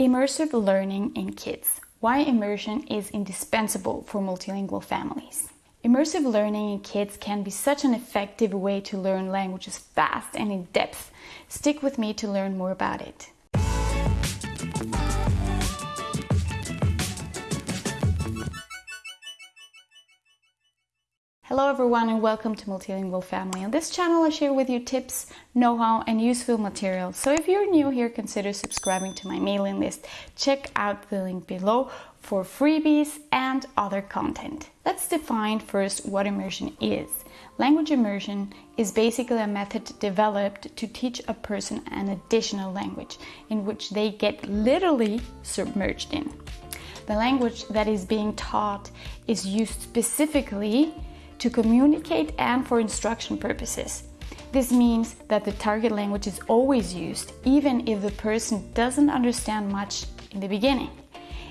Immersive learning in kids. Why immersion is indispensable for multilingual families. Immersive learning in kids can be such an effective way to learn languages fast and in depth. Stick with me to learn more about it. Hello everyone and welcome to Multilingual Family. On this channel I share with you tips, know-how and useful material. So if you're new here, consider subscribing to my mailing list. Check out the link below for freebies and other content. Let's define first what immersion is. Language immersion is basically a method developed to teach a person an additional language in which they get literally submerged in. The language that is being taught is used specifically to communicate and for instruction purposes. This means that the target language is always used, even if the person doesn't understand much in the beginning.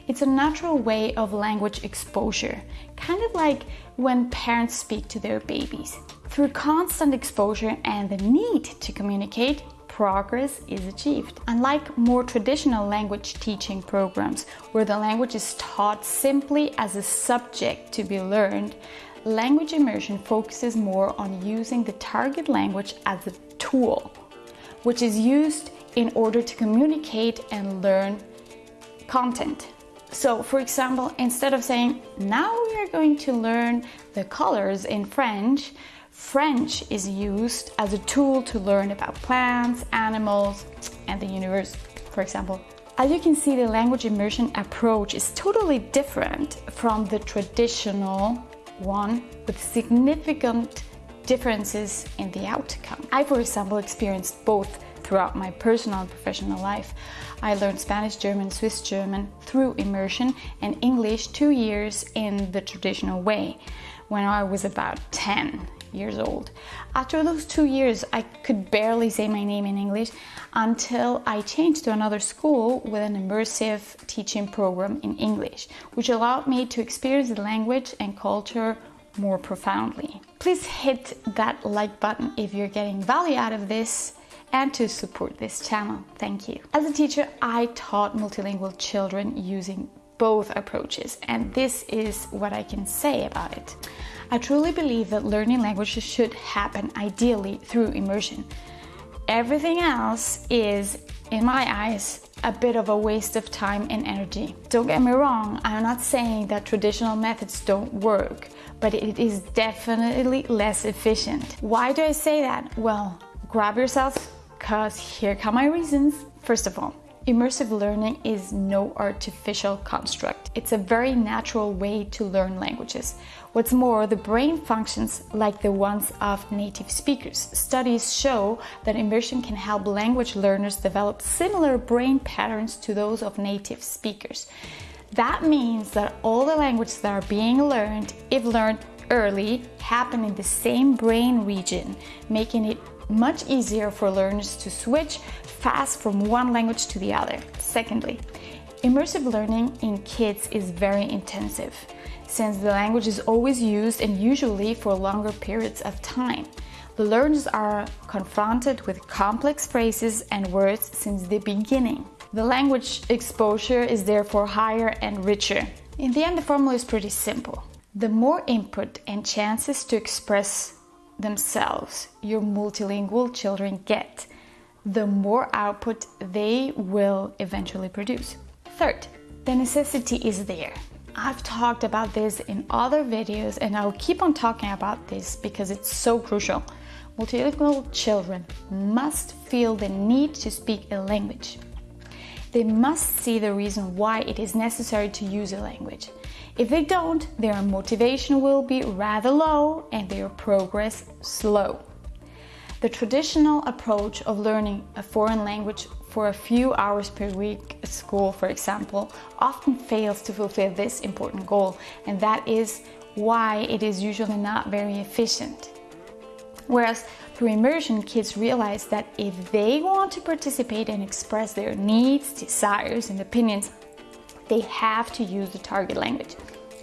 It's a natural way of language exposure, kind of like when parents speak to their babies. Through constant exposure and the need to communicate, progress is achieved. Unlike more traditional language teaching programs, where the language is taught simply as a subject to be learned, Language immersion focuses more on using the target language as a tool, which is used in order to communicate and learn content. So, for example, instead of saying, now we are going to learn the colors in French, French is used as a tool to learn about plants, animals, and the universe, for example. As you can see, the language immersion approach is totally different from the traditional one with significant differences in the outcome. I, for example, experienced both throughout my personal and professional life. I learned Spanish, German, Swiss German through immersion and English two years in the traditional way when I was about 10 years old. After those two years, I could barely say my name in English until I changed to another school with an immersive teaching program in English, which allowed me to experience the language and culture more profoundly. Please hit that like button if you're getting value out of this and to support this channel. Thank you. As a teacher, I taught multilingual children using both approaches, and this is what I can say about it. I truly believe that learning languages should happen ideally through immersion. Everything else is, in my eyes, a bit of a waste of time and energy. Don't get me wrong, I'm not saying that traditional methods don't work, but it is definitely less efficient. Why do I say that? Well, grab yourself, cause here come my reasons. First of all, Immersive learning is no artificial construct. It's a very natural way to learn languages. What's more, the brain functions like the ones of native speakers. Studies show that immersion can help language learners develop similar brain patterns to those of native speakers. That means that all the languages that are being learned, if learned early, happen in the same brain region, making it much easier for learners to switch fast from one language to the other. Secondly, immersive learning in kids is very intensive, since the language is always used and usually for longer periods of time. The learners are confronted with complex phrases and words since the beginning. The language exposure is therefore higher and richer. In the end, the formula is pretty simple. The more input and chances to express themselves your multilingual children get, the more output they will eventually produce. Third, the necessity is there. I've talked about this in other videos and I'll keep on talking about this because it's so crucial. Multilingual children must feel the need to speak a language. They must see the reason why it is necessary to use a language. If they don't, their motivation will be rather low and their progress slow. The traditional approach of learning a foreign language for a few hours per week at school, for example, often fails to fulfill this important goal, and that is why it is usually not very efficient. Whereas through immersion, kids realize that if they want to participate and express their needs, desires, and opinions, they have to use the target language.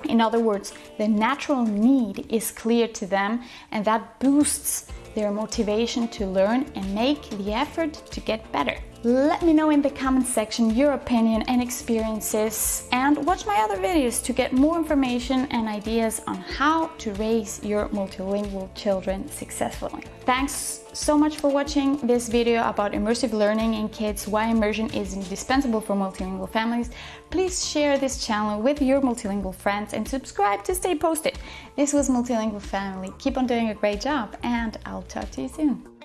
In other words, the natural need is clear to them and that boosts their motivation to learn and make the effort to get better. Let me know in the comment section your opinion and experiences and watch my other videos to get more information and ideas on how to raise your multilingual children successfully. Thanks so much for watching this video about immersive learning in kids, why immersion is indispensable for multilingual families. Please share this channel with your multilingual friends and subscribe to stay posted. This was Multilingual Family. Keep on doing a great job and I'll talk to you soon.